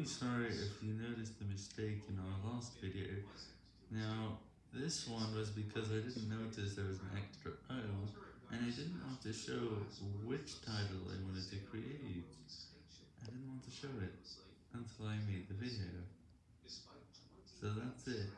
really sorry if you noticed the mistake in our last video. Now, this one was because I didn't notice there was an extra O, and I didn't want to show which title I wanted to create. I didn't want to show it until I made the video. So that's it.